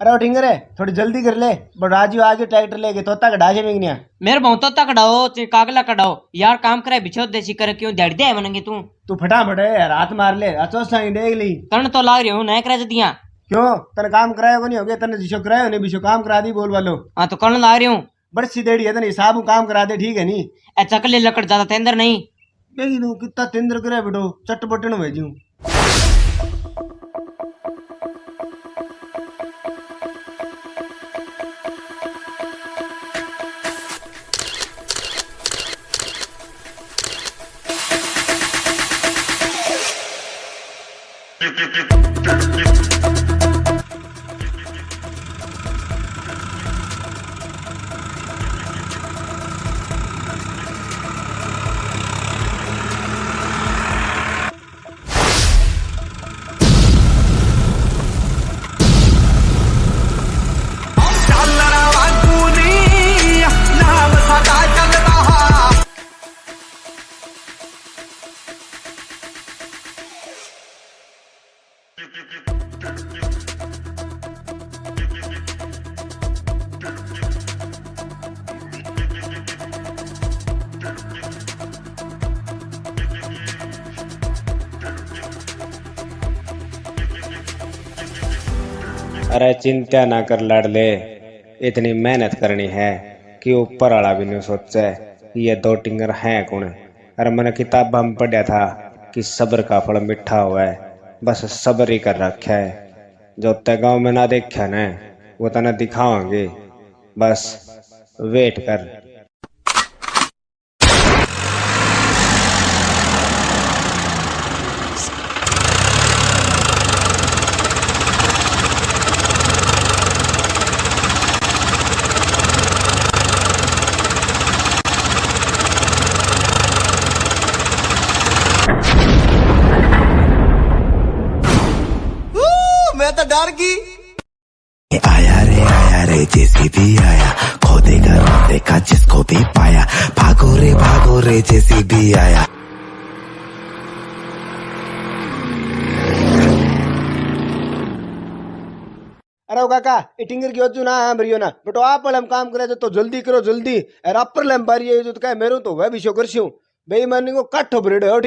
अरे टिंगर है थोड़ी जल्दी कर ले बट राजू आगे ट्रैक्टर लेके तोता का ढाजे में गया। मेरे बहुत तो कटाओ कागला कटाओ यार काम करे बिछो देसी करे क्यों दड़ दे मनंगे तू? तू फटाफट है यार हाथ मार ले अचो साई देख ली। तन तो लाग रही हूँ नए करे दिया क्यों? तने काम कराया नहीं हो गया तने जिसो कराया नहीं बिशो काम करा दी बोल वालो। हाँ तो करण लाग रही हूँ? बड़ी सीधेड़ी है तने हिसाब काम करा दे ठीक है नहीं ए चकले लकड़ ज़्यादा तेंदर नहीं। देखी तू कितना तेंद्र करे बेटो चटपटन भेजू। अरे चिंता ना कर लड़ ले इतनी मेहनत करनी है कि ऊपर वाला भी नहीं सोचे, ये दो टिंगर हैं कौन? अरे मैंने किताब में पढ़ा था कि सब्र का फल मीठा हुआ है बस सब्र ही कर रखा है। जो ते गाँव में ना देखा न, वो तना दिखाओगे बस वेट कर। आया रे आया रे जेसीबी आया। खोदेगा देखा जिसको भी पाया। भागो रे भागो रे जेसीबी आया। अरे ओ काका ये टिंगर की वजह ना हाँ भरियो ना। बेटो आप वाले हम काम करे तो जल्दी करो जल्दी। अरे अपर लम बारी है जो तो कहे मेरू तो वह भी शो करसी हूँ बेईमानी को कट हो ब्रेड हो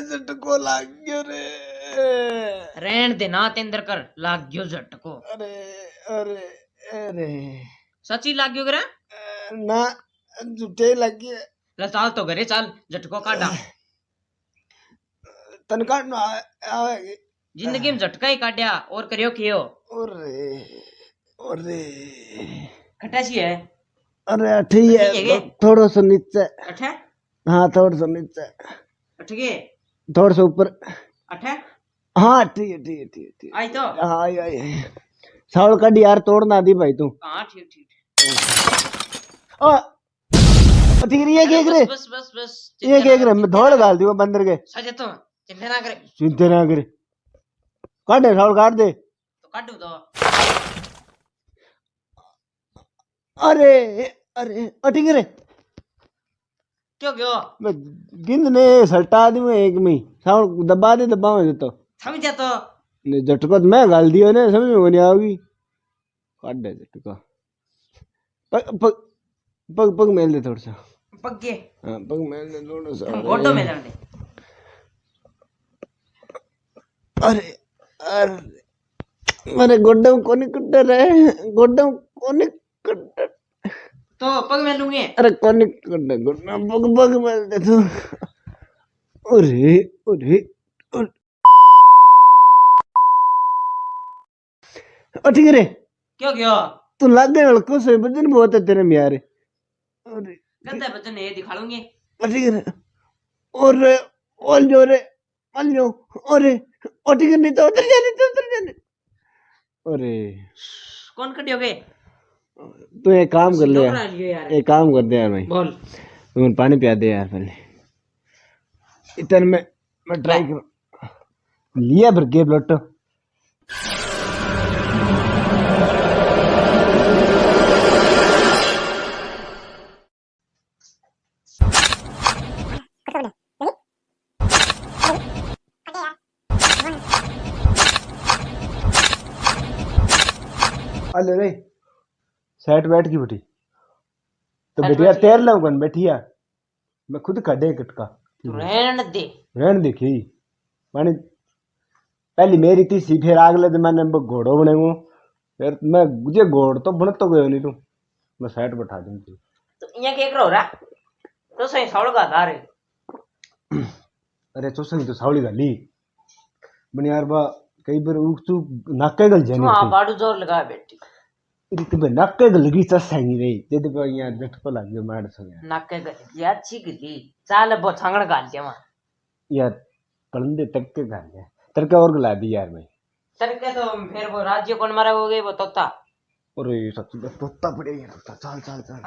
झटको लाग गयो रे। रहन दे ना तेंदर कर लाग गयो झटको। अरे अरे अरे। सची लाग गयो करे ना झूठे लग गए ले चाल तो घरे चाल झटको काटा। तनका ना आवे ज़िंदगी में झटका ही काटिया और करियो कियो अरे अरे खटासी है? अरे है है थोड़ा सा नीचे। अठे हाँ थोड़ा सा नीचे। अठगे थोड़ा सा ऊपर। अठे हाँ? ठीक है ठीक है ठीक है ठीक आई तो? है हाँ आई आई। आई। सावल कड़ी यार तोड़ना दी भाई तू। हाँ ठीक ठीक ओ ठीक है ये केक रे। बस बस बस ये केक रे मैं धोड़ डाल दी बंदर के। सजे तो चिंता ना करे। चिंता ना करे। काट दे सावल काट दे। तो काटू तो। अरे अरे ठीक रे। क्यों क्यों? मैं गिंद ने सल्टा दी मैं एक में ही। दबा दे दबा में तो। समझा तो? ने झटको तो मैं गाल दियो ने समझ में नहीं आओगी। काट दे झटको। पग पग पग पग मेल दे थोड़ा सा। पग्गे। हाँ पग मेल दे थोड़ा सा। गोटो में लड़ दे। अरे अरे। अरे गोड्डम कोनी कुट्टर रे गोड्डम कोनी कुट्टर तो पग में लूँगे। अरे कोनी कुट्टर गोड्डम पग पग मेल दे तू। अरे अरे अरे ओ ठीक रे। क्यों क्यों? तू लग गए खुश है बजन बहुत है तेरे में यार। अरे गंदा बच्चन ये दिखा लूँगे। ठीक है और और जो रे मान लो और और ठीक नहीं तो उतर जाने तो उतर जाने। अरे कौन कटियोगे? तू एक काम कर ले यार। एक काम कर दे यार भाई। बोल। तू पानी पिया दे यार पहले। इतने में मैं ट्राई कर लिया भर के ब्लड Olha, olha. सेट बैठ की बेटी। तो बेटिया तैर लाऊं कन बैठिया। मैं खुद कढ़े कटका। तू रहन दे। रहन देखी मानी पहली मेरी तीसरी फिर अगले दिन मैंने घोड़ो बनेगो फिर मैं मुझे घोड़ तो बन तो गयो नहीं तू। मैं सेट बैठा दूँगी तो। इया के करो रा। तो सही सौड़ का अरे तो सही तो सावली गाली बनी यार बा कई बार उक तू नाके गल जानी तू हाँ बाड़ू ज़ोर लगा बेटी। लग गया मार सो गया नाके गली या अच्छी गली चाल बो छांगड़ गाल के वहाँ यार पलंदे तक के गाल है तरका और गला दी यार मैं तरके तो फिर वो राज्य कौन मारा हो गई वो तोता अरे सच तोता पड़े यार तोता चल चल चल